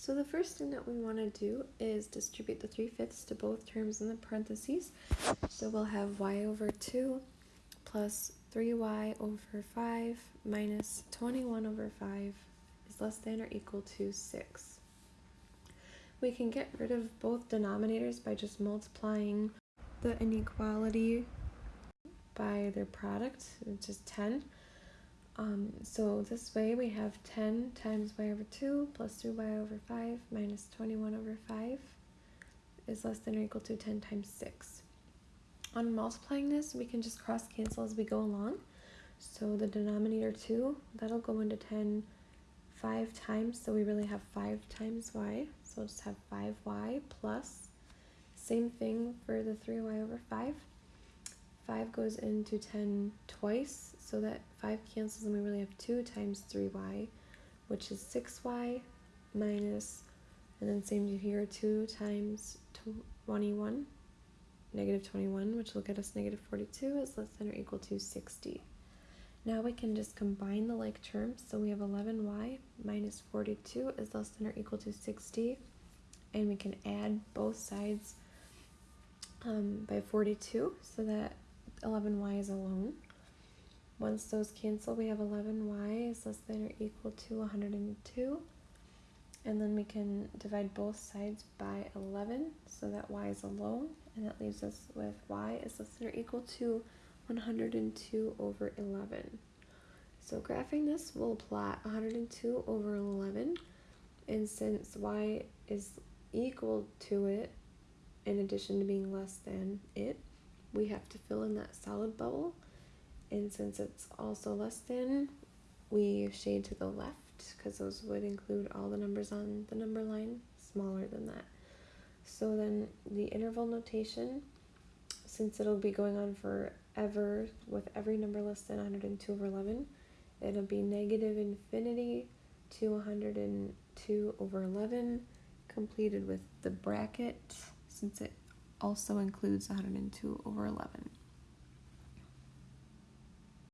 So the first thing that we want to do is distribute the 3 fifths to both terms in the parentheses. So we'll have y over 2 plus 3y over 5 minus 21 over 5 is less than or equal to 6. We can get rid of both denominators by just multiplying the inequality by their product, which is 10. Um, so this way we have 10 times y over 2 plus 3y over 5 minus 21 over 5 is less than or equal to 10 times 6. On multiplying this, we can just cross cancel as we go along. So the denominator 2, that'll go into 10 5 times, so we really have 5 times y. So we'll just have 5y plus, same thing for the 3y over 5. 5 goes into 10 twice, so that 5 cancels and we really have 2 times 3y, which is 6y minus, and then same here, 2 times 21, negative 21, which will get us negative 42 is less than or equal to 60. Now we can just combine the like terms, so we have 11y minus 42 is less than or equal to 60, and we can add both sides um, by 42 so that 11y is alone. Once those cancel, we have 11y is less than or equal to 102. And then we can divide both sides by 11 so that y is alone. And that leaves us with y is less than or equal to 102 over 11. So graphing this, we'll plot 102 over 11. And since y is equal to it, in addition to being less than it, we have to fill in that solid bubble. And since it's also less than, we shade to the left because those would include all the numbers on the number line smaller than that. So then the interval notation, since it'll be going on forever with every number less than 102 over 11, it'll be negative infinity to 102 over 11 completed with the bracket since it also includes 102 over 11.